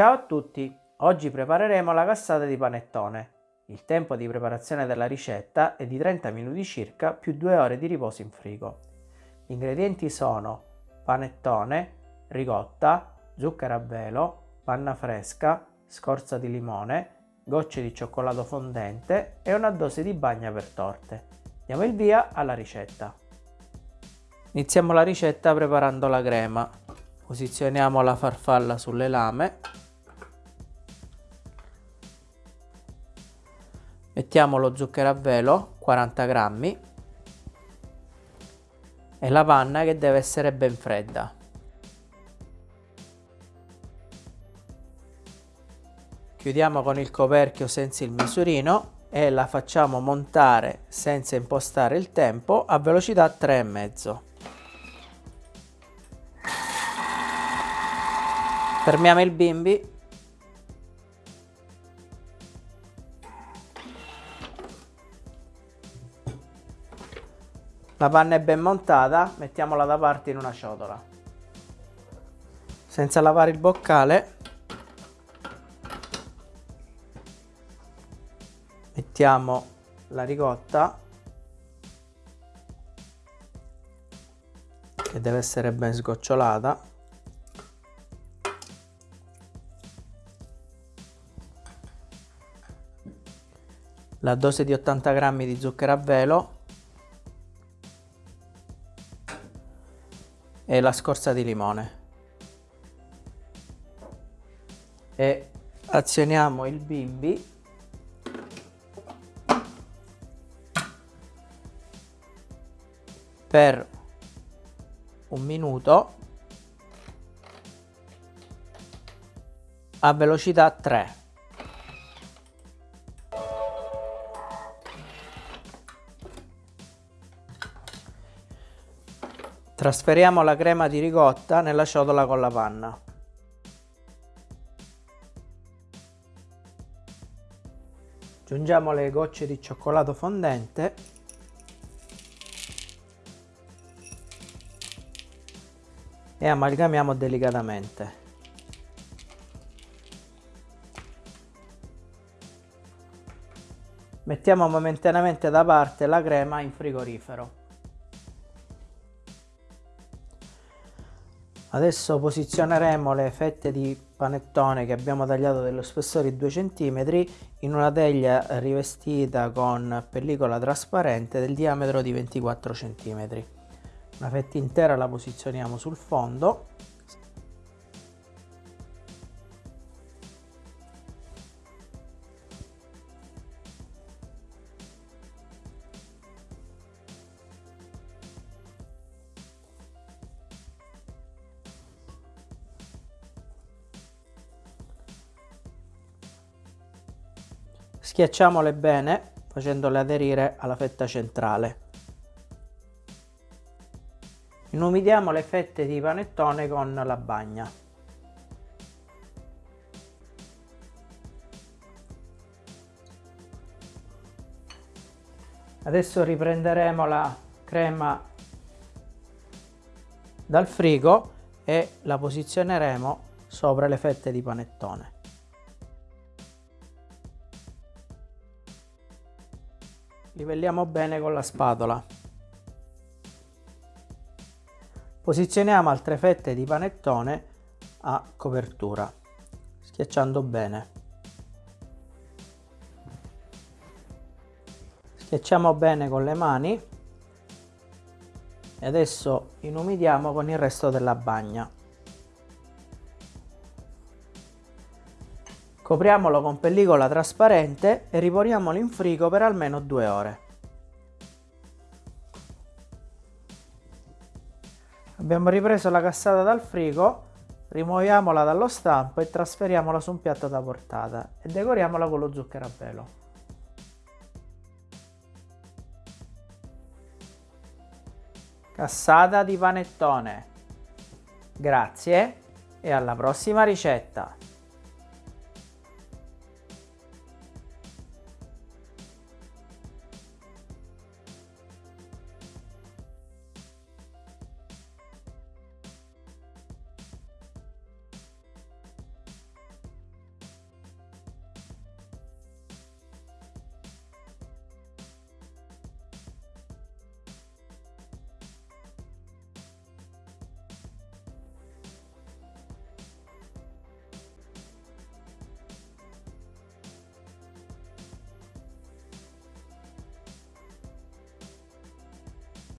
Ciao a tutti! Oggi prepareremo la cassata di panettone. Il tempo di preparazione della ricetta è di 30 minuti circa più 2 ore di riposo in frigo. Gli ingredienti sono panettone, ricotta, zucchero a velo, panna fresca, scorza di limone, gocce di cioccolato fondente e una dose di bagna per torte. Diamo il via alla ricetta. Iniziamo la ricetta preparando la crema. Posizioniamo la farfalla sulle lame. Mettiamo lo zucchero a velo, 40 grammi, e la panna che deve essere ben fredda. Chiudiamo con il coperchio senza il misurino e la facciamo montare senza impostare il tempo a velocità 3,5. Fermiamo il bimbi. La panna è ben montata, mettiamola da parte in una ciotola. Senza lavare il boccale mettiamo la ricotta che deve essere ben sgocciolata la dose di 80 grammi di zucchero a velo e la scorza di limone. E azioniamo il bimbi. Per un minuto. A velocità 3. Trasferiamo la crema di ricotta nella ciotola con la panna. Aggiungiamo le gocce di cioccolato fondente e amalgamiamo delicatamente. Mettiamo momentaneamente da parte la crema in frigorifero. Adesso posizioneremo le fette di panettone che abbiamo tagliato dello spessore di 2 cm in una teglia rivestita con pellicola trasparente del diametro di 24 cm la fetta intera la posizioniamo sul fondo schiacciamole bene facendole aderire alla fetta centrale Inumidiamo le fette di panettone con la bagna. Adesso riprenderemo la crema dal frigo e la posizioneremo sopra le fette di panettone. Livelliamo bene con la spatola. Posizioniamo altre fette di panettone a copertura, schiacciando bene. Schiacciamo bene con le mani e adesso inumidiamo con il resto della bagna. Copriamolo con pellicola trasparente e riponiamolo in frigo per almeno due ore. Abbiamo ripreso la cassata dal frigo, rimuoviamola dallo stampo e trasferiamola su un piatto da portata e decoriamola con lo zucchero a velo. Cassata di panettone. Grazie e alla prossima ricetta!